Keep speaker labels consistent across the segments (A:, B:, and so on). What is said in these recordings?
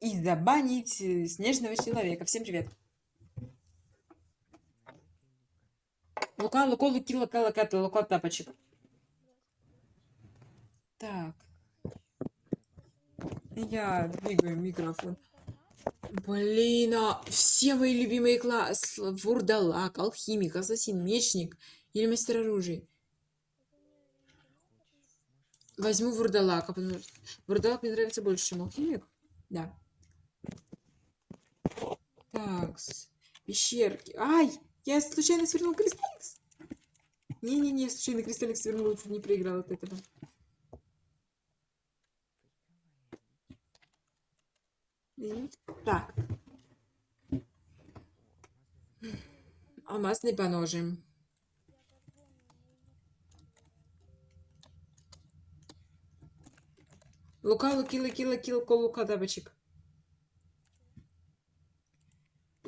A: и забанить э, снежного человека. Всем привет. Лука, луко, луки, лука, лука, лука, тапочек. Так. Я двигаю микрофон. Блин, а все мои любимые классы. Вурдалак, алхимик, ассасин, мечник или мастер оружия. Возьму вурдалака, потому вурдалак мне нравится больше, чем алхимик. Да. Так, пещерки. Ай, я случайно свернул кристалликс. Не-не-не, случайно кристалликс свернул, чуть не проиграл от этого. Так. Алмазный поножим. Лука, луки, луки, луки, лука, лука, тапочек.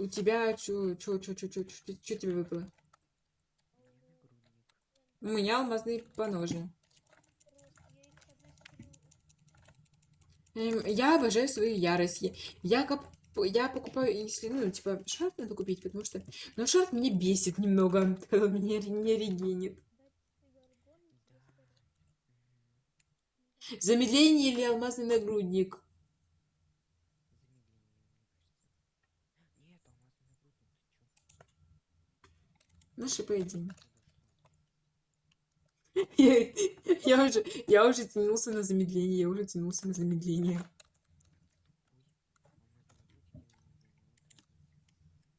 A: У тебя чё, чё, чё, чё, чё, чё, тебе выпало? У меня алмазный поножи. Эм, я обожаю свою ярость. Я, коп, я покупаю, если, ну, типа, шарт надо купить, потому что... Но шарт меня бесит немного, когда меня не регенит. Замедление или алмазный нагрудник? Наши поединки. Я, я уже, я уже тянулся на замедление, я уже тянулся на замедление.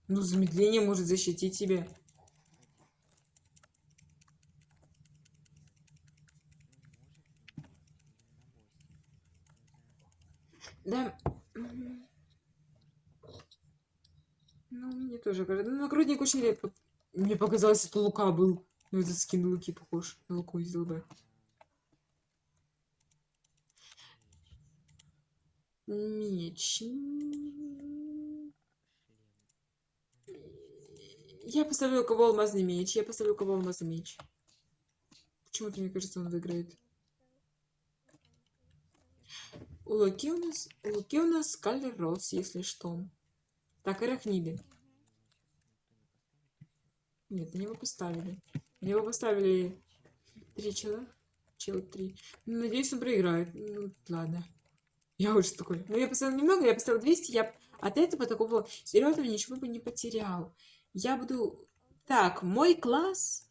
A: Ну, замедление может защитить тебя. Да. Ну, мне тоже кажется. Ну, нагрудник очень редко. Мне показалось, это Лука был. Ну, этот скин Луки похож на Луку из ЛБ. Меч. Я поставлю у кого алмазный меч. Я поставлю у кого алмазный меч. Почему-то мне кажется, он выиграет. У Луки у нас, у Луки у нас Скалер Рос, если что. Так, Арахниды. Нет, они его поставили. Они его поставили три чела. Чел три. Ну, надеюсь, он проиграет. Ну, ладно. Я уже такой. Ну, я поставил немного, я поставил 200. Я от этого такого серьезного ничего бы не потерял. Я буду... Так, мой класс...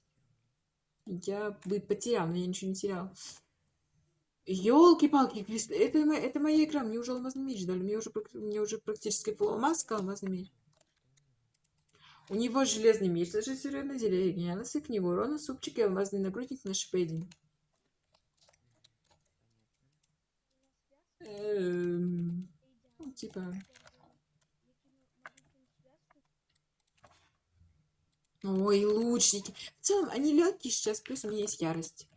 A: Я бы потерял, но я ничего не терял. Ёлки-палки, это, это моя игра, мне уже алмазный меч дали, мне уже, мне уже практически полумаска алмазный меч. У него железный меч, даже серьезное дерево, гениальности к нему, урона, супчик и алмазный нагрудник на шипейдинг. Эм, ну, типа... Ой, лучники. В целом, они легкие сейчас, плюс у меня есть ярость.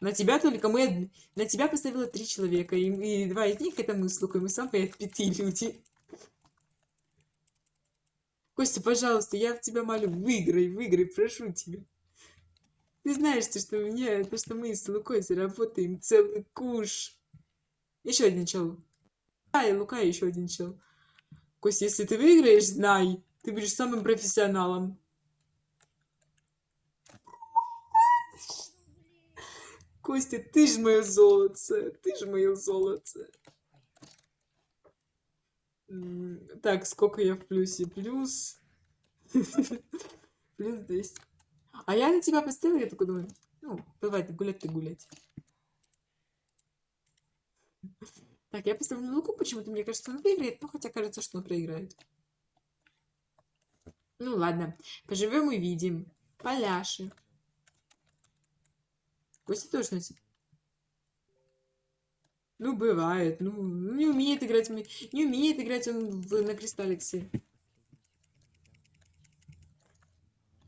A: На тебя только мы... На тебя поставила три человека, и, и два из них это мы с Лукой, мы самые отпетые люди. Костя, пожалуйста, я в тебя молю, выиграй, выиграй, прошу тебя. Ты знаешь, что, что, у меня, то, что мы с Лукой заработаем целый куш. Еще один чел. А, и Лука еще один чел. Костя, если ты выиграешь, знай, ты будешь самым профессионалом. Костя, ты ж мое золото, ты ж мое золото. Так, сколько я в плюсе? Плюс... Плюс 200. А я на тебя поставила, я такой думаю, ну, давай, гулять, ты гулять. Так, я поставлю луку, почему-то мне кажется, он выиграет, но хотя кажется, что он проиграет. Ну ладно, поживем и видим. Поляши. Костя тоже носит. Ну, бывает. Ну, не умеет играть. Не умеет играть он в, на Кристалликсе.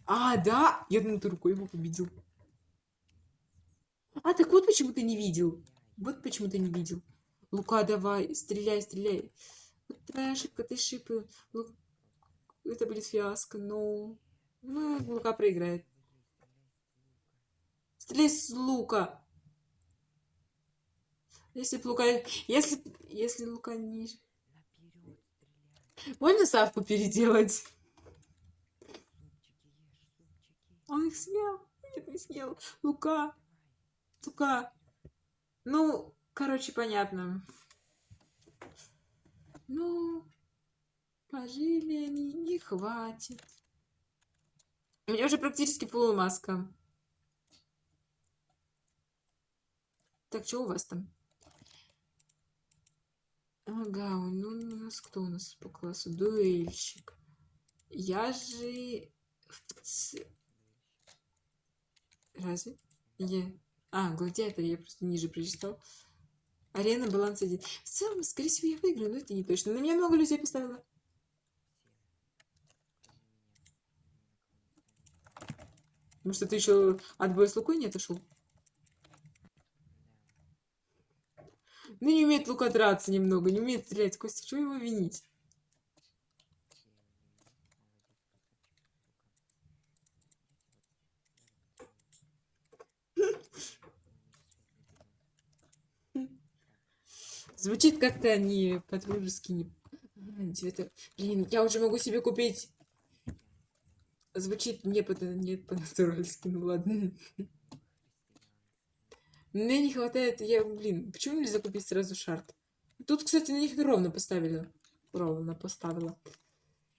A: А, да? Я думал, ты рукой его победил. А, так вот почему ты не видел. Вот почему ты не видел. Лука, давай, стреляй, стреляй. Вот твоя ошибка, ты шипы. Лук... Это будет фиаско, но... Ну, Лука проиграет. Стреляй с лука. Если б Лука... Если, если Лука ниже... Можно ставку переделать? Он их съел. Нет, не съел. Лука. Лука. Ну, короче, понятно. Ну, пожили они, не хватит. У меня уже практически полумаска. Так, что у вас там? Ага, ну у нас кто у нас по классу? Дуэльщик. Я же... Разве? Я... А, гладиатор, я просто ниже прочитал. Арена, баланс один. В целом, скорее всего, я выиграю, но это не точно. На меня много людей поставило. Может, ты еще от боя с Лукой не отошел? Ну, не умеет Лука драться немного, не умеет стрелять. Костя, чего его винить? Звучит как-то не по-дружески, не... Девятое- Блин, я уже могу себе купить... Звучит не по-натуральски, ну ладно. Мне не хватает, я, блин, почему нельзя купить сразу шарт? Тут, кстати, на них ровно поставили. Ровно поставила.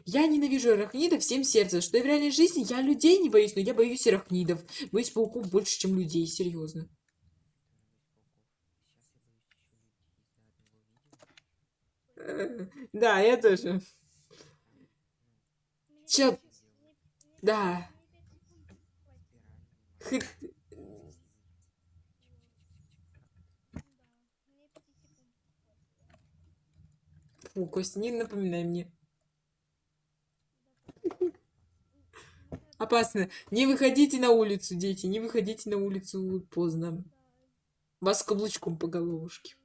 A: Я ненавижу арахнидов всем сердцем, что и в реальной жизни я людей не боюсь, но я боюсь арахнидов. Боюсь пауков больше, чем людей, серьезно. Э, Да, я тоже. Чё? Да. Фу, Костя, не напоминай мне. Опасно. Не выходите на улицу, дети, не выходите на улицу поздно. Вас каблучком по головушке.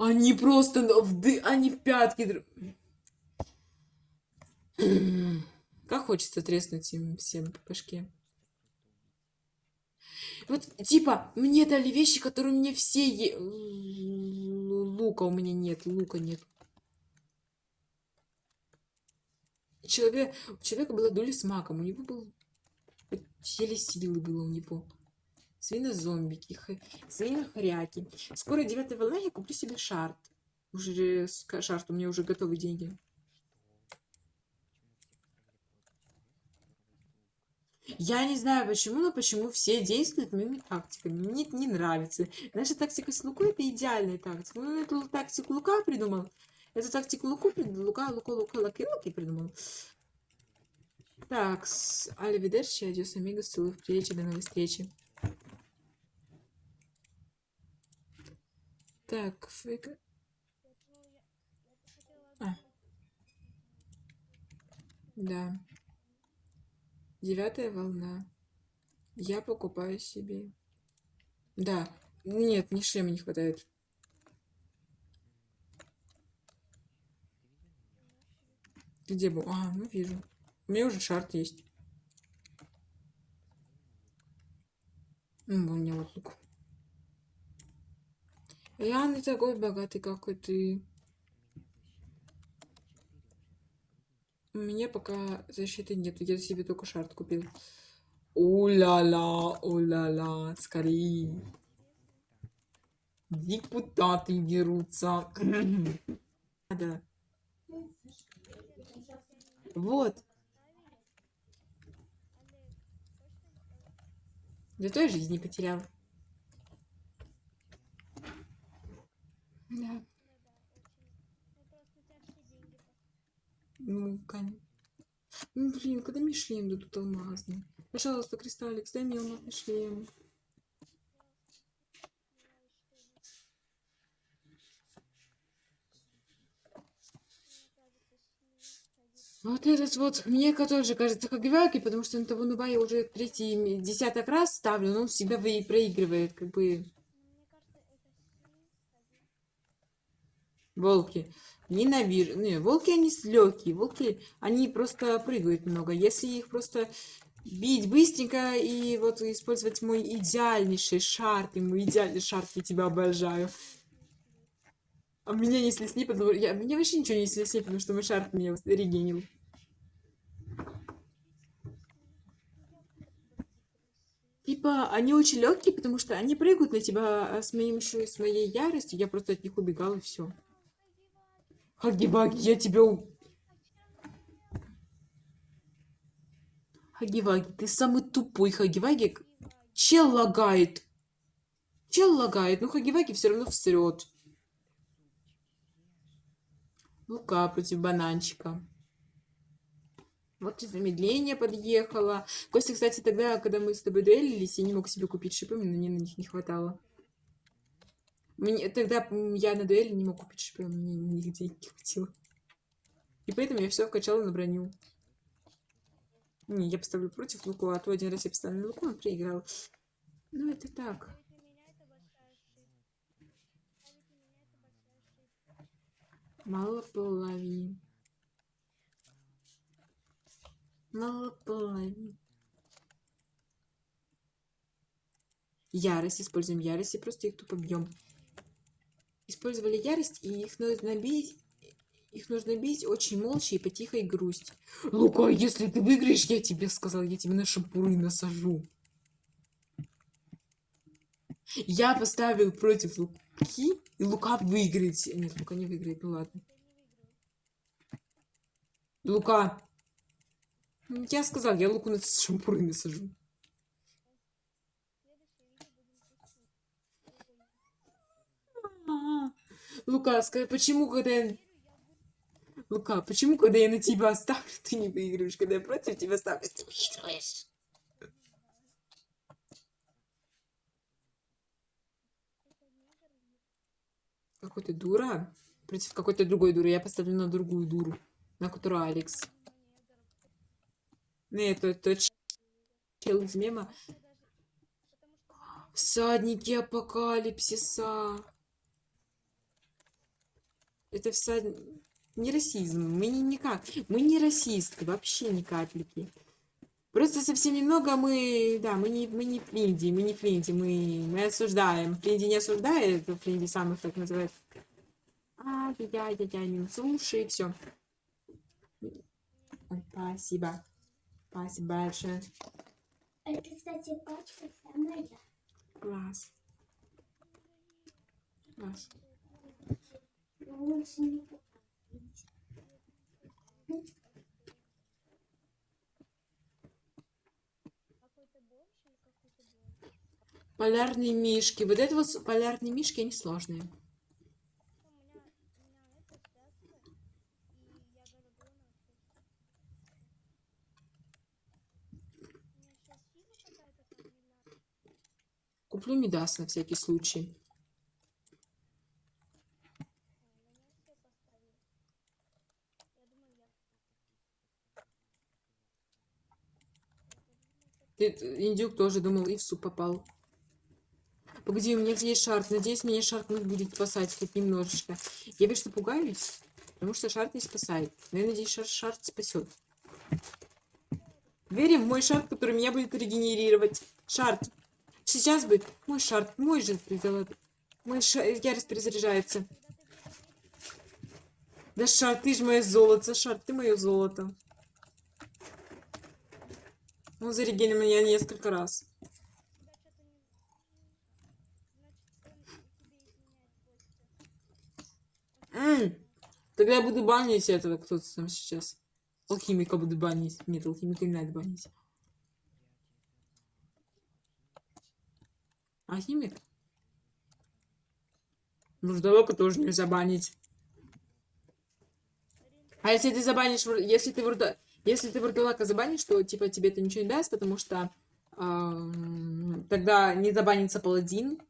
A: Они просто в ды... Они в пятки. Как хочется треснуть им всем по башке. Вот, типа, мне дали вещи, которые мне все... е- Лука у меня нет, лука нет. Человек... У человека была дуля с маком, у него был... Еле силы было у него. Свинозомбики, х- свинохряки. Скоро девятая волна, я куплю себе шарт. Уже ка- шарт, у меня уже готовы деньги. Я не знаю почему, но почему все действуют моими тактиками. Мне это не нравится. Наша тактика с Лукой это идеальная тактика. Ну, эту тактику Лука придумал. Эту тактику Луку придумал. Лука, Лука, Лука, Луки, Луки придумал. Так, с Аливидерчи, адьос, амигос, целую в плечи, до новой встречи. Так, фейка. А. Да. Девятая волна. Я покупаю себе. Да. Нет, ни шлема не хватает. Где был? А, ну вижу. У меня уже шарт есть. Ну, у меня вот лук. Я не такой богатый, как и ты. У меня пока защиты нет. Я себе только шарт купил. Уля-ла, уля-ла, скорее. Депутаты дерутся. Да. Вот. Зато я жизни потерял. Да. Ну, конечно. Ну, блин, когда мне шлем дадут алмазный? Пожалуйста, Кристаллик, дай мне алмазный шлем. Вот этот вот, мне тоже кажется, как Вяки, потому что на того нуба я уже третий, десяток раз ставлю, но он всегда вы- проигрывает, как бы, волки. Ненавижу. Не, волки, они легкие. Волки, они просто прыгают много. Если их просто бить быстренько и вот использовать мой идеальнейший шар. Ты мой идеальный шар, я тебя обожаю. А меня не снесли, потому я, меня вообще ничего не снесли, потому что мой шар меня регенил. Типа, они очень легкие, потому что они прыгают на тебя а с моим с моей яростью. Я просто от них убегал и все. Хаги-ваги, я тебя... Хаги-ваги, ты самый тупой Хаги-ваги. Чел лагает. Чел лагает, но Хаги-ваги все равно всрет. Лука против бананчика. Вот замедление подъехало. Костя, кстати, тогда, когда мы с тобой дуэлились, я не мог себе купить шипы, мне на них не хватало. Мне, тогда я на дуэли не мог купить шипы, мне нигде не хватило. И поэтому я все вкачала на броню. Не, я поставлю против Луку, а то один раз я поставила на Луку, он проиграл. Ну, это так. Мало половин. Мало половин. Ярость. Используем ярость и просто их тупо бьем. Использовали ярость, и их нужно бить. Их нужно бить очень молча и по тихой грусти. Лука, если ты выиграешь, я тебе сказал, я тебе на шампуры насажу. Я поставил против Луки, и Лука выиграет. Нет, Лука не выиграет, ну ладно. Лука. Я сказал, я Луку на шампуры насажу. А, Лука, скажи, почему, когда я... Лука, почему, когда я на тебя ставлю, ты не выигрываешь? Когда я против тебя ставлю, ты выигрываешь? Какой ты дура? Против какой-то другой дуры. Я поставлю на другую дуру. На которую Алекс. Нет, это, это чел из мема. Всадники апокалипсиса. Это всад... не расизм. Мы не никак. Мы не расисты. Вообще ни капельки. Просто совсем немного мы... Да, мы не, мы не Флинди. Мы не Флинди. Мы, мы осуждаем. Флинди не осуждает. Флинди сам их так называет. А, я, я, я, не слушай. Все. Спасибо. Спасибо большое.
B: Это, кстати, пачка вся моя.
A: Класс. Класс. Полярные мишки. Вот это вот полярные мишки, они сложные. Куплю Мидас на всякий случай. Индюк тоже думал и в суп попал. Погоди, у меня есть шарт. Надеюсь, меня шарт будет спасать хоть немножечко. Я что пугаюсь, потому что шарт не спасает. Но я надеюсь, шар шарт спасет. Верим в мой шарт, который меня будет регенерировать. Шарт. Сейчас бы мой шарт, мой же Мой ша... ярость перезаряжается. Да, шарт, ты же мое золото. Шарт, ты мое золото. Он зарегенил меня несколько раз. М, Тогда я буду банить этого, кто-то там сейчас. Алхимика буду банить. Нет, алхимика не надо банить. Алхимик? Вурдалака тоже нельзя банить. А если ты забанишь, если ты вурда... если ты вурдалака забанишь, то типа тебе это ничего не даст, потому что ам, тогда не забанится паладин,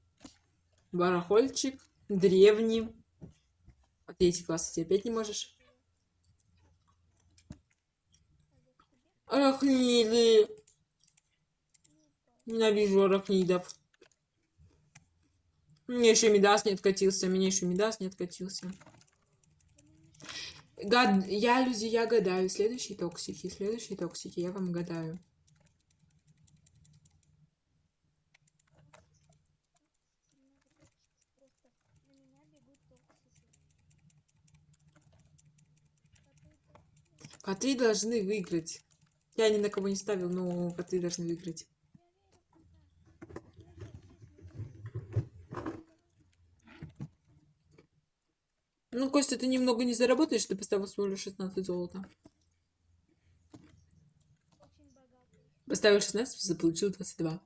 A: барахольчик, древний. А третий класс ты опять не можешь. Арахниды. Ненавижу арахнидов. Мне еще Мидас не откатился. Мне еще Мидас не откатился. Гад... Я, люди, я гадаю. Следующие токсики, следующие токсики, я вам гадаю. Коты должны выиграть. Я ни на кого не ставил, но коты должны выиграть. Ну, Костя, ты немного не заработаешь, ты поставил всего лишь 16 золота. Поставил 16, заполучил 22.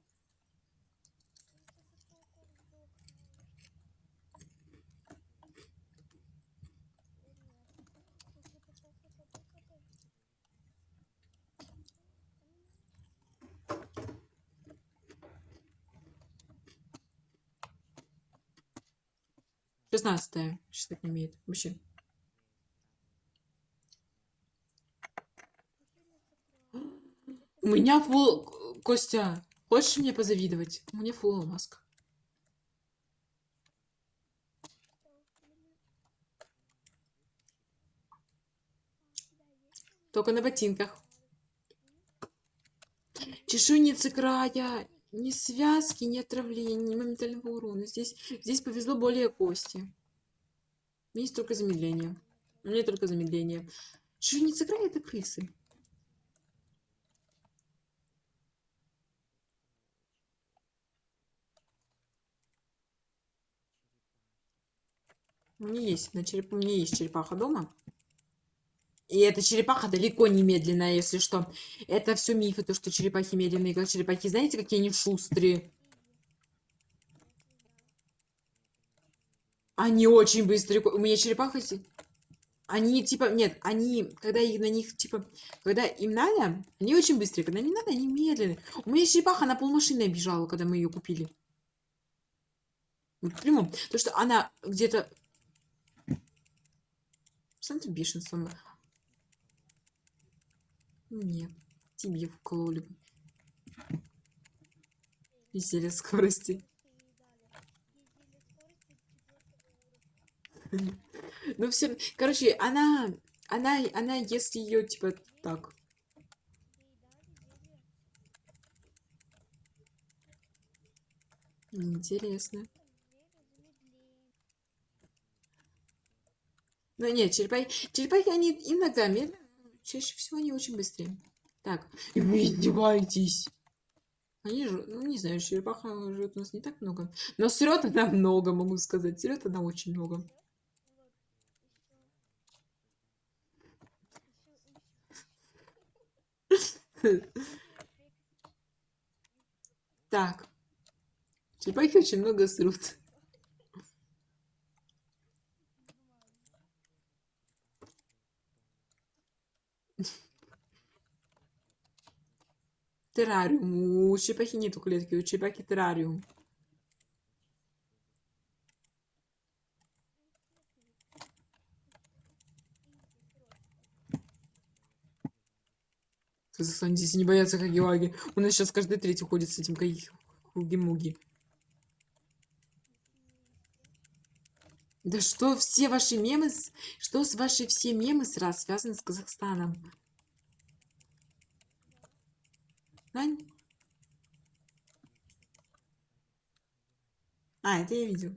A: Шестнадцатая. Что так не имеет. Вообще. У меня фул... Костя, хочешь мне позавидовать? У меня фул маска. Только на ботинках. Чешуйницы края. Ни связки, ни отравления, ни моментального урона. Здесь, здесь повезло более кости. Есть только замедление. У меня только замедление. Чешуйницы края это крысы. У меня есть, на череп... у меня есть черепаха дома. И эта черепаха далеко не медленная, если что. Это все мифы, то, что черепахи медленные. Как черепахи, знаете, какие они шустрые? Они очень быстрые. У меня черепаха... Они, типа, нет, они, когда их на них, типа, когда им надо, они очень быстрые. Когда не надо, они медленные. У меня черепаха на полмашины бежала, когда мы ее купили. Вот прямом. То, что она где-то... Что ты бешенством? Нет, тебе вкололи бы. И зелье скорости. Ну все, короче, она, она, она, если ее типа так. Интересно. Ну нет, черепахи, черепахи, они иногда медленно, чаще всего они очень быстрее. Так, и вы издеваетесь. Они же, ну не знаю, черепаха живет у нас не так много. Но срет она много, могу сказать. Срет она очень много. Так. Черепахи очень много срут. Террариум. У черепахи нету клетки, у черепахи террариум. В Казахстане здесь не боятся Хаги-Ваги. У нас сейчас каждый третий ходит с этим Хуги-Муги. Да что все ваши мемы, что с ваши все мемы сразу связаны с Казахстаном? Ань? А, это я видел.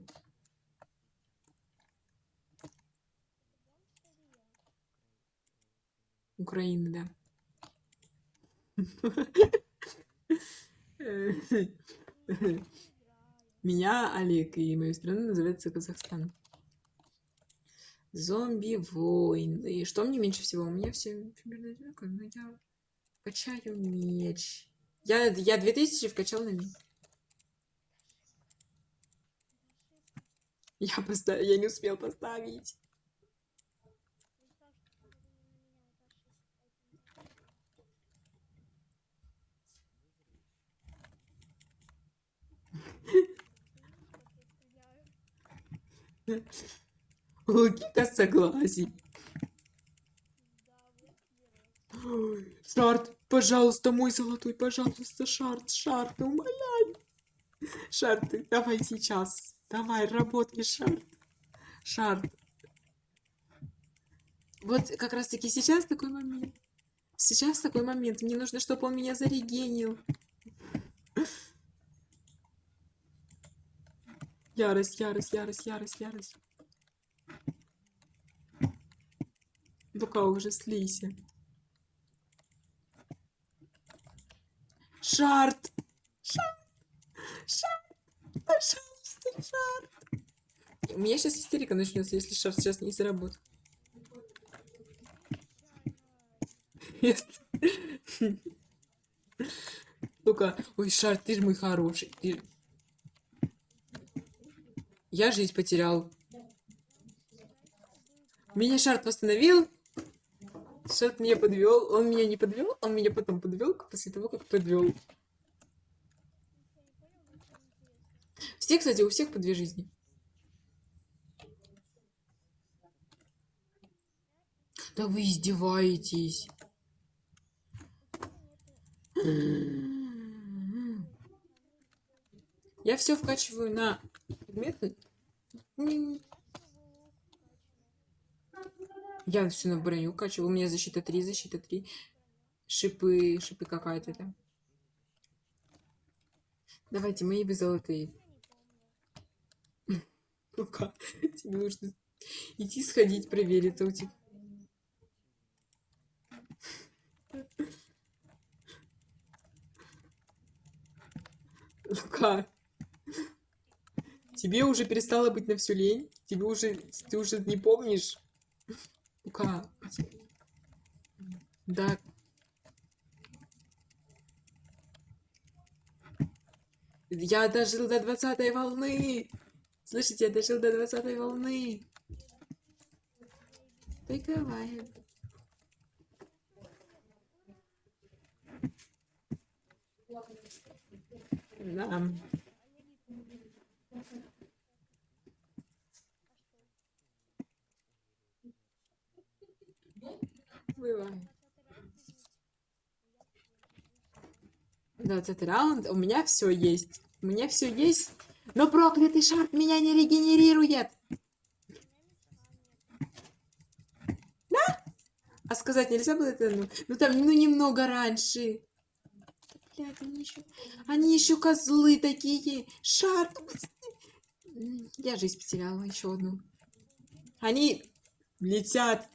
A: Украина, да. Меня Олег, и мою страну называется Казахстан. Зомби войны. Что мне меньше всего? У меня все примерно одинаково, но я качаю меч. Я, я 2000 вкачал на меч. Я поставил, я не успел поставить. Лукита согласен. Ой, Шарт, пожалуйста, мой золотой, пожалуйста, Шарт, Шарт, умоляю. Шарт, давай сейчас. Давай, работай, Шарт. Шарт. Вот как раз таки сейчас такой момент. Сейчас такой момент. Мне нужно, чтобы он меня зарегенил. Ярость, ярость, ярость, ярость, ярость. Пока уже слейся. Шарт. Шарт. Шарт. Пожалуйста, шарт. У меня сейчас истерика начнется, если шарт сейчас не заработает. Ну-ка, ой, шарт, ты же мой хороший. Ты... Я жизнь потерял. Меня шарт восстановил. Шарт меня подвел. Он меня не подвел, он меня потом подвел после того, как подвел. Все, кстати, у всех по две жизни. Да вы издеваетесь. Я все вкачиваю на предметы. Я все на броню качиваю. У меня защита 3, защита 3. Шипы, шипы какая-то там. Давайте, мои вы золотые. Ну-ка, тебе нужно идти сходить, проверить тотик. Лука, тебе уже перестало быть на всю лень? Тебе уже, ты уже не помнишь? Лука, да. Я дожил до двадцатой волны. Слышите, я дожил до двадцатой волны. Приговаривай. Да. Бывает. Двадцатый раунд. У меня все есть. У меня все есть. Но проклятый шарт меня не регенерирует. Да? А сказать нельзя было это? Ну, ну там, ну немного раньше. Блядь, они еще, они еще козлы такие. Шарт. М, Я жизнь потеряла еще одну. Они летят,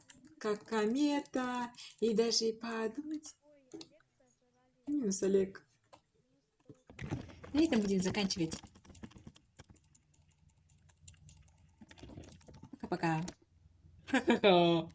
A: как комета, и даже и подумать. Минус Олег. На этом будем заканчивать. Пока-пока. Ха-ха-ха.